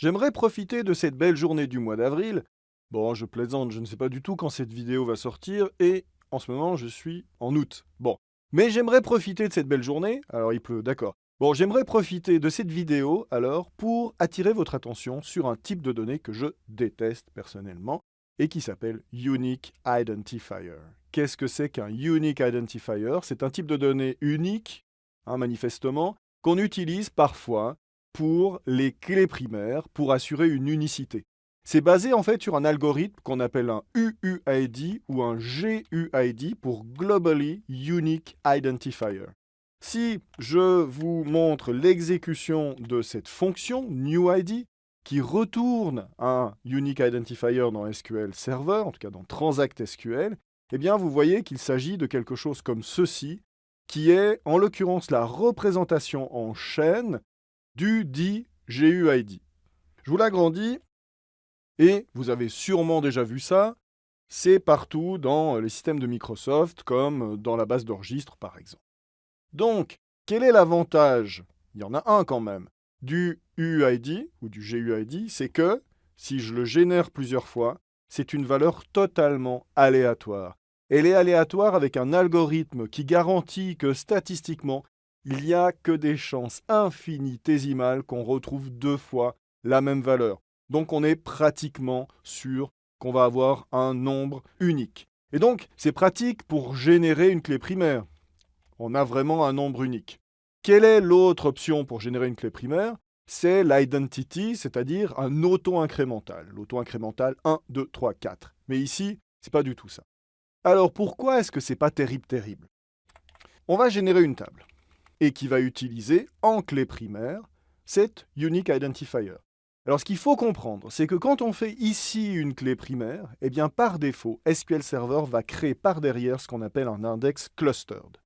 J'aimerais profiter de cette belle journée du mois d'avril. Bon, je plaisante, je ne sais pas du tout quand cette vidéo va sortir et en ce moment je suis en août. Bon, mais j'aimerais profiter de cette belle journée. Alors il pleut, d'accord. Bon, j'aimerais profiter de cette vidéo alors pour attirer votre attention sur un type de données que je déteste personnellement et qui s'appelle Unique Identifier. Qu'est-ce que c'est qu'un Unique Identifier? C'est un type de données unique, hein, manifestement, qu'on utilise parfois pour les clés primaires pour assurer une unicité. C'est basé en fait sur un algorithme qu'on appelle un UUID ou un GUID pour Globally Unique Identifier. Si je vous montre l'exécution de cette fonction NewID, qui retourne un Unique Identifier dans SQL Server, en tout cas dans Transact SQL, eh bien vous voyez qu'il s'agit de quelque chose comme ceci, qui est en l'occurrence la représentation en chaîne du dit GUID. Je vous l'agrandis, et vous avez sûrement déjà vu ça, c'est partout dans les systèmes de Microsoft, comme dans la base d'enregistre par exemple. Donc, quel est l'avantage? Il y en a un quand même. Du UID ou du GUID, c'est que, si je le génère plusieurs fois, c'est une valeur totalement aléatoire. Elle est aléatoire avec un algorithme qui garantit que statistiquement, il n'y a que des chances infinitésimales qu'on retrouve deux fois la même valeur. Donc on est pratiquement sûr qu'on va avoir un nombre unique. Et donc, c'est pratique pour générer une clé primaire. On a vraiment un nombre unique. Quelle est l'autre option pour générer une clé primaire? C'est l'identity, c'est-à-dire un auto-incrémental. L'auto-incrémental 1, 2, 3, 4. Mais ici, c'est pas du tout ça. Alors pourquoi est-ce que c'est pas terrible terrible? On va générer une table et qui va utiliser en clé primaire cette unique identifier. Alors ce qu'il faut comprendre, c'est que quand on fait ici une clé primaire, eh bien par défaut, SQL Server va créer par derrière ce qu'on appelle un index clustered.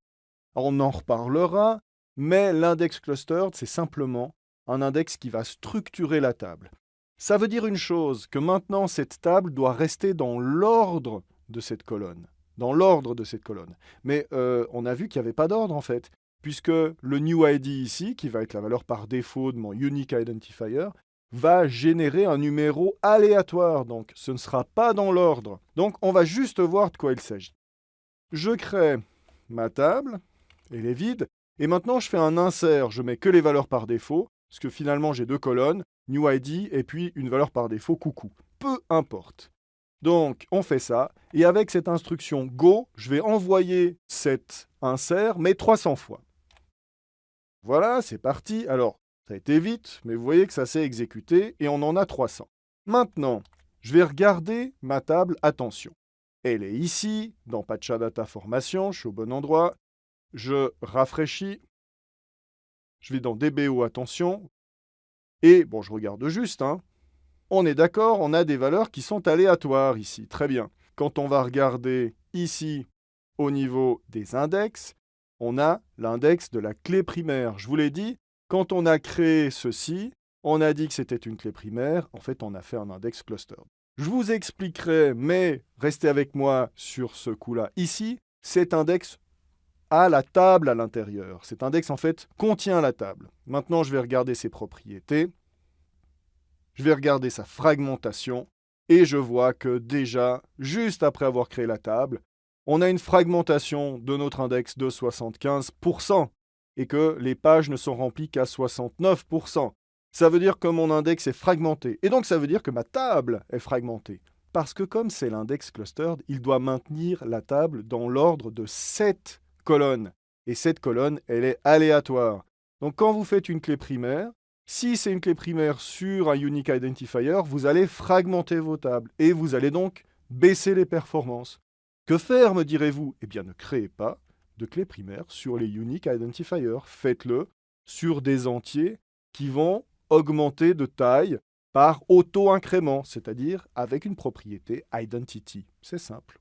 on en reparlera, mais l'index clustered, c'est simplement un index qui va structurer la table. Ça veut dire une chose, que maintenant cette table doit rester dans l'ordre de cette colonne. Dans l'ordre de cette colonne. Mais euh, on a vu qu'il n'y avait pas d'ordre en fait, puisque le new ID ici, qui va être la valeur par défaut de mon unique identifier, va générer un numéro aléatoire, donc ce ne sera pas dans l'ordre. Donc on va juste voir de quoi il s'agit. Je crée ma table, elle est vide, et maintenant je fais un insert, je mets que les valeurs par défaut, parce que finalement j'ai deux colonnes, new ID et puis une valeur par défaut coucou. Peu importe. Donc, on fait ça. Et avec cette instruction Go, je vais envoyer cet insert, mais 300 fois. Voilà, c'est parti. Alors, ça a été vite, mais vous voyez que ça s'est exécuté et on en a 300. Maintenant, je vais regarder ma table Attention. Elle est ici, dans Patcha Data Formation, je suis au bon endroit. Je rafraîchis. Je vais dans DBO Attention. Et, bon, je regarde juste, hein, on est d'accord, on a des valeurs qui sont aléatoires ici. Très bien. Quand on va regarder ici, au niveau des index, on a l'index de la clé primaire. Je vous l'ai dit, quand on a créé ceci, on a dit que c'était une clé primaire. En fait, on a fait un index cluster. Je vous expliquerai, mais restez avec moi sur ce coup-là. Ici, cet index a la table à l'intérieur. Cet index, en fait, contient la table. Maintenant, je vais regarder ses propriétés je vais regarder sa fragmentation et je vois que déjà, juste après avoir créé la table, on a une fragmentation de notre index de 75% et que les pages ne sont remplies qu'à 69%. Ça veut dire que mon index est fragmenté. Et donc ça veut dire que ma table est fragmentée. Parce que comme c'est l'index clustered, il doit maintenir la table dans l'ordre de 7 colonnes. Et cette colonne, elle est aléatoire. Donc quand vous faites une clé primaire, si c'est une clé primaire sur un Unique Identifier, vous allez fragmenter vos tables et vous allez donc baisser les performances. Que faire, me direz-vous? Eh bien, ne créez pas de clé primaire sur les Unique Identifiers. Faites-le sur des entiers qui vont augmenter de taille par auto-incrément, c'est-à-dire avec une propriété identity. C'est simple.